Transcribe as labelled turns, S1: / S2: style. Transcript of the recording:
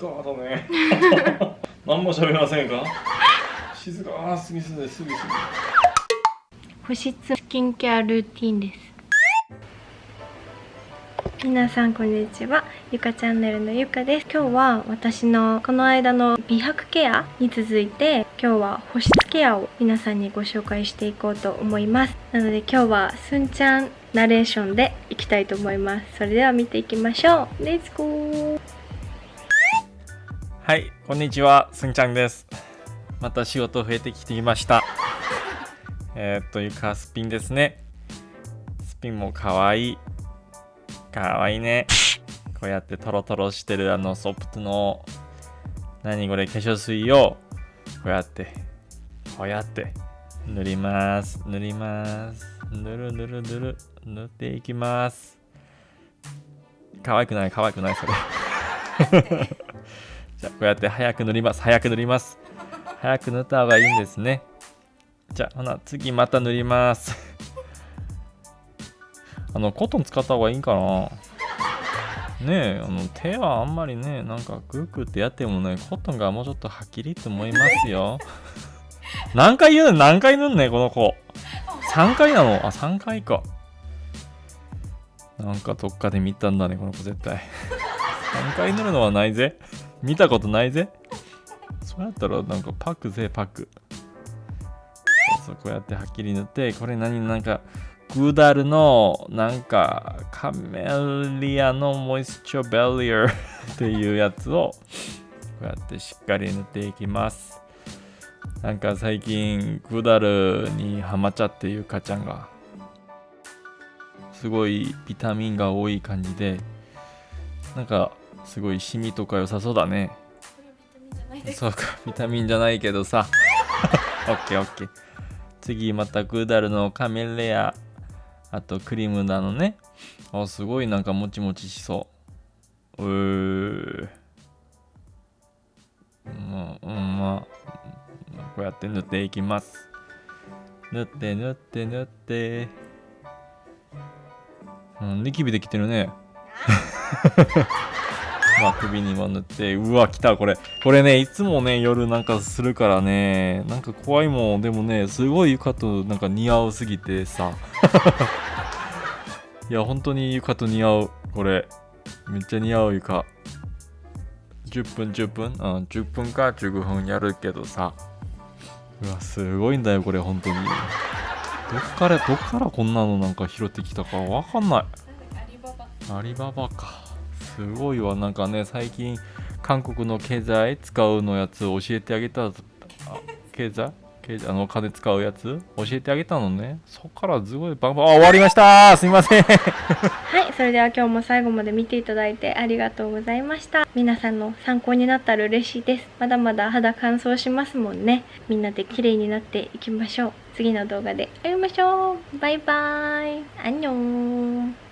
S1: かだね。何も喋りませんか？静か。すぎすぎすぎすぎ
S2: 保湿スキンケアルーティンです。皆さんこんにちは。ゆかチャンネルのゆかです。今日は私のこの間の美白ケアに続いて今日は保湿ケアを皆さんにご紹介していこうと思います。なので今日はすんちゃんナレーションでいきたいと思います。それでは見ていきましょう。レッツゴー
S1: はいこんにちはすんちゃんです。また仕事増えてきていました。えー、っとゆかスピンですね。スピンもかわい。いかわいいね。こうやってトロトロしてるあのソプトの何これ化粧水をこうやってこうやって塗ります。塗ります。塗る塗る塗る。塗っていきます。可愛くない可愛くないそれ。じゃあこうやって早く塗ります。早く塗ります。早く塗った方がいいんですね。じゃあほな次また塗ります。あのコットン使った方がいいんかな？ねえあの手はあんまりねなんかグーグーってやってもねコットンがもうちょっとはっきりって思いますよ。何回言うの？何回塗んねこの子。3回なの？あ3回か。なんかどっかで見たんだねこの子絶対。3回塗るのはないぜ。見たことないぜ。そうやったらなんかパクぜパク。そうこうやってはっきり塗ってこれ何なんかグーダルのなんかカメリアのモイスチョベリア っていうやつをこうやってしっかり塗っていきます。なんか最近グーダルにハマっちゃっていうかちゃんがすごいビタミンが多い感じでなんかすごいシミとか良さそうだね。そうかビタミンじゃないけどさオッケーオッケー次またグーダルのカメレア。あとクリームなのね。あすごいなんかもちもちしそう。うー。まあ、うん、まあこうやって塗っていきます。塗って塗って塗って。うんニキビできてるねまあ首にも塗ってうわ来たこれ。これねいつもね夜なんかするからね。なんか怖いもん。でもねすごい床となんか似合うすぎてさ。いや本当に床と似合う。これ。めっちゃ似合う床。10分10分。うん10分か15分やるけどさ。うわすごいんだよこれ本当に。どっからどっからこんなのなんか拾ってきたかわかんない。アリババかすごいわ。なんかね最近韓国の経済使うのやつ教えてあげたあ経済？経済あのお金使うやつ？教えてあげたのね。そっからすごいバンバン。あ終わりました。すいません。
S2: はいそれでは今日も最後まで見ていただいてありがとうございました。皆さんの参考になったら嬉しいです。まだまだ肌乾燥しますもんね。みんなで綺麗になっていきましょう。次の動画で会いましょう。バイバーイ。アンニョン